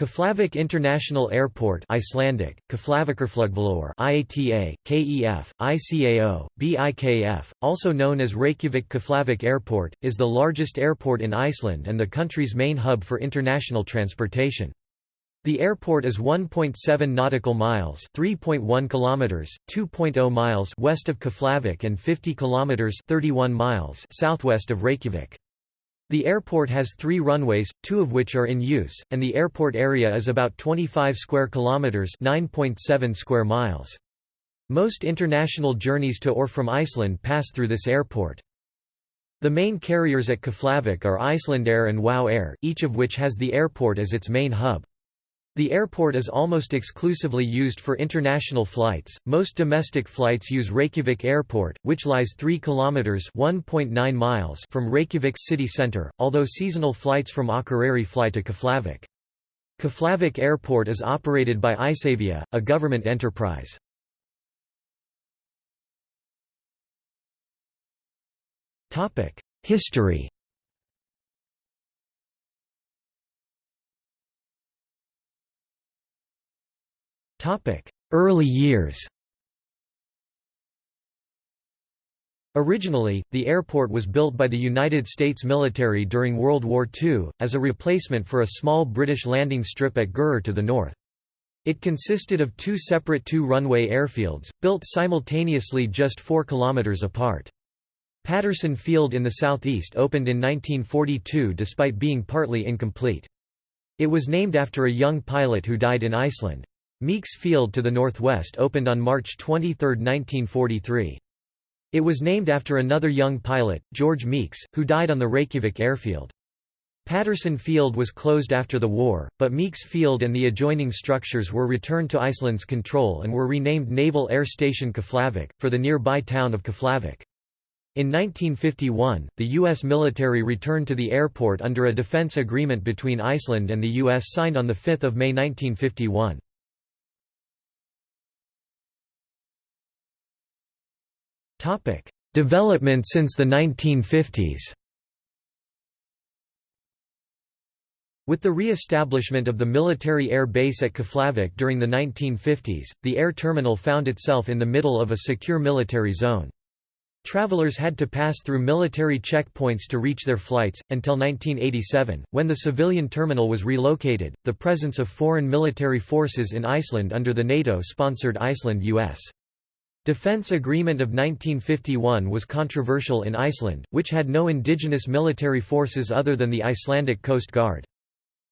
Keflavik International Airport Icelandic, IATA, KEF, ICAO, BIKF, also known as Reykjavik Keflavik Airport, is the largest airport in Iceland and the country's main hub for international transportation. The airport is 1.7 nautical miles, 3.1 kilometers, 2.0 miles west of Keflavik and 50 kilometers, 31 miles southwest of Reykjavik. The airport has three runways, two of which are in use, and the airport area is about 25 square kilometers (9.7 square miles). Most international journeys to or from Iceland pass through this airport. The main carriers at Keflavik are Icelandair and WOW Air, each of which has the airport as its main hub. The airport is almost exclusively used for international flights. Most domestic flights use Reykjavik Airport, which lies 3 kilometers (1.9 miles) from Reykjavik city center, although seasonal flights from Akureyri fly to Keflavik. Keflavik Airport is operated by Isavia, a government enterprise. Topic: History Early years Originally, the airport was built by the United States military during World War II, as a replacement for a small British landing strip at Gurur to the north. It consisted of two separate two-runway airfields, built simultaneously just 4 kilometres apart. Patterson Field in the southeast opened in 1942 despite being partly incomplete. It was named after a young pilot who died in Iceland. Meeks Field to the northwest opened on March 23, 1943. It was named after another young pilot, George Meeks, who died on the Reykjavik airfield. Patterson Field was closed after the war, but Meeks Field and the adjoining structures were returned to Iceland's control and were renamed Naval Air Station Keflavik, for the nearby town of Keflavik. In 1951, the U.S. military returned to the airport under a defense agreement between Iceland and the U.S. signed on 5 May 1951. Topic: Development since the 1950s. With the re-establishment of the military air base at Keflavik during the 1950s, the air terminal found itself in the middle of a secure military zone. Travelers had to pass through military checkpoints to reach their flights, until 1987, when the civilian terminal was relocated. The presence of foreign military forces in Iceland under the NATO-sponsored Iceland-US Defence Agreement of 1951 was controversial in Iceland, which had no indigenous military forces other than the Icelandic Coast Guard.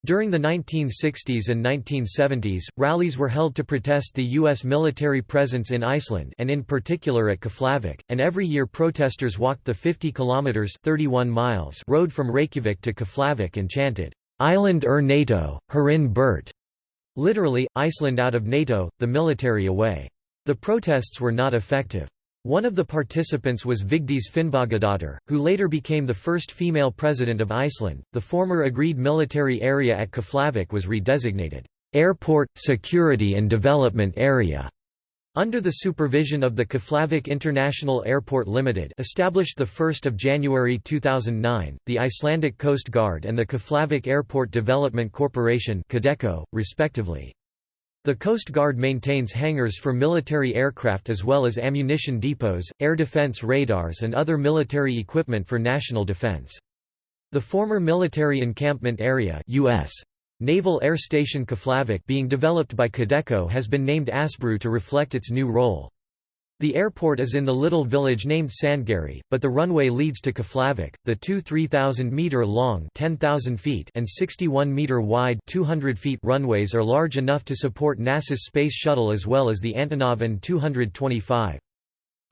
During the 1960s and 1970s, rallies were held to protest the U.S. military presence in Iceland and in particular at Keflavik, and every year protesters walked the 50 kilometers 31 miles road from Reykjavik to Keflavik and chanted, "'Island ur NATO, Hurinn Burt' literally, Iceland out of NATO, the military away. The protests were not effective. One of the participants was Vigdís Finnbogadóttir, who later became the first female president of Iceland. The former agreed military area at Keflavik was redesignated Airport, Security and Development Area. Under the supervision of the Keflavik International Airport Limited established 1 January 2009, the Icelandic Coast Guard and the Keflavik Airport Development Corporation respectively. The Coast Guard maintains hangars for military aircraft as well as ammunition depots, air defense radars and other military equipment for national defense. The former military encampment area US Naval Air Station Keflavik being developed by Kadeco has been named Asbru to reflect its new role. The airport is in the little village named Sandgerði, but the runway leads to Keflavik. The two 3,000 meter long (10,000 feet) and 61 meter wide (200 feet) runways are large enough to support NASA's Space Shuttle as well as the Antonov An-225.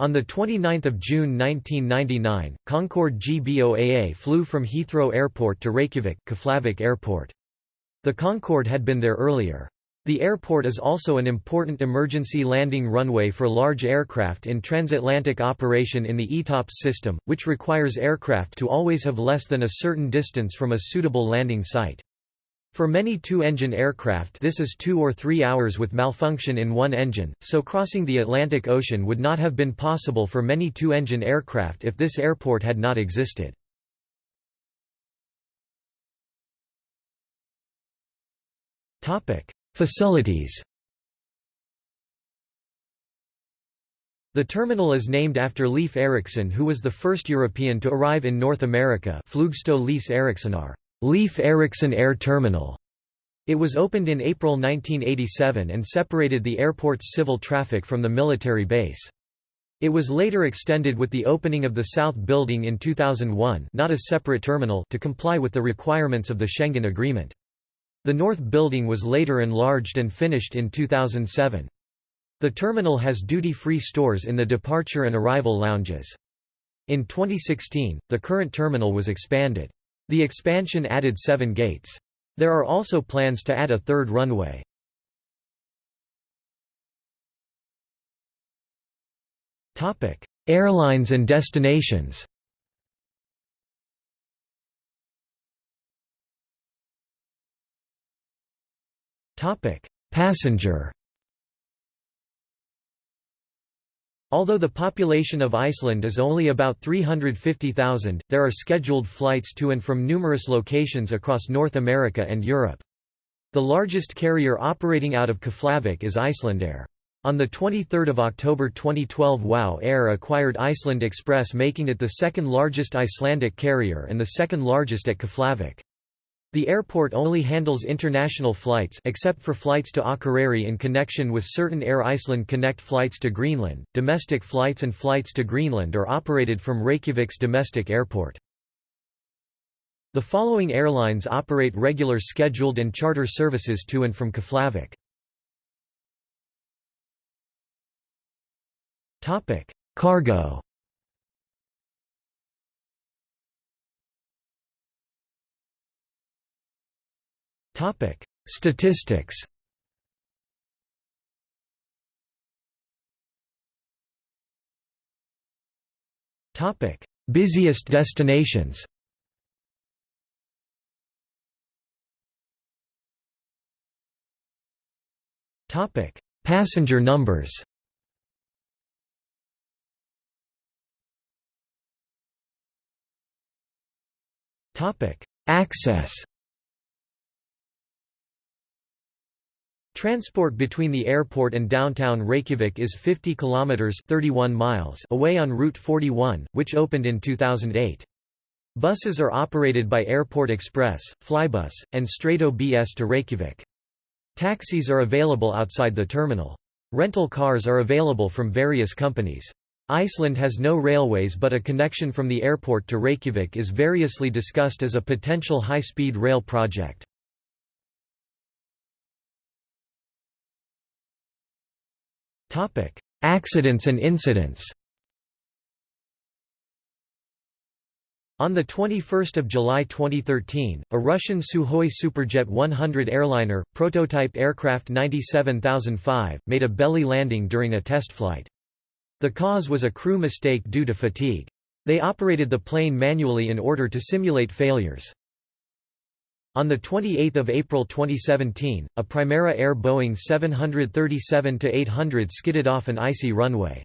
On 29 June 1999, Concorde GBOAA flew from Heathrow Airport to Reykjavik Keflavik Airport. The Concorde had been there earlier. The airport is also an important emergency landing runway for large aircraft in transatlantic operation in the ETOPS system, which requires aircraft to always have less than a certain distance from a suitable landing site. For many two-engine aircraft this is two or three hours with malfunction in one engine, so crossing the Atlantic Ocean would not have been possible for many two-engine aircraft if this airport had not existed. Facilities The terminal is named after Leif Erikson who was the first European to arrive in North America Flugstå Leif Eriksonar, Leif Erikson Air Terminal. It was opened in April 1987 and separated the airport's civil traffic from the military base. It was later extended with the opening of the South Building in 2001 not a separate terminal to comply with the requirements of the Schengen Agreement. The North Building was later enlarged and finished in 2007. The terminal has duty-free stores in the departure and arrival lounges. In 2016, the current terminal was expanded. The expansion added seven gates. There are also plans to add a third runway. Airlines and destinations Passenger Although the population of Iceland is only about 350,000, there are scheduled flights to and from numerous locations across North America and Europe. The largest carrier operating out of Keflavik is Icelandair. On 23 October 2012 WOW Air acquired Iceland Express making it the second largest Icelandic carrier and the second largest at Keflavik. The airport only handles international flights except for flights to Akureyri in connection with certain Air Iceland Connect flights to Greenland. Domestic flights and flights to Greenland are operated from Reykjavik's domestic airport. The following airlines operate regular scheduled and charter services to and from Keflavik. Topic: Cargo Topic: Statistics. Topic: Busiest destinations. Topic: Passenger numbers. Topic: Access. Transport between the airport and downtown Reykjavik is 50 kilometers 31 miles away on Route 41, which opened in 2008. Buses are operated by Airport Express, Flybus, and Strætó BS to Reykjavik. Taxis are available outside the terminal. Rental cars are available from various companies. Iceland has no railways but a connection from the airport to Reykjavik is variously discussed as a potential high-speed rail project. Accidents and incidents On 21 July 2013, a Russian Sukhoi Superjet 100 airliner, prototype aircraft 97005, made a belly landing during a test flight. The cause was a crew mistake due to fatigue. They operated the plane manually in order to simulate failures. On 28 April 2017, a Primera Air Boeing 737-800 skidded off an icy runway.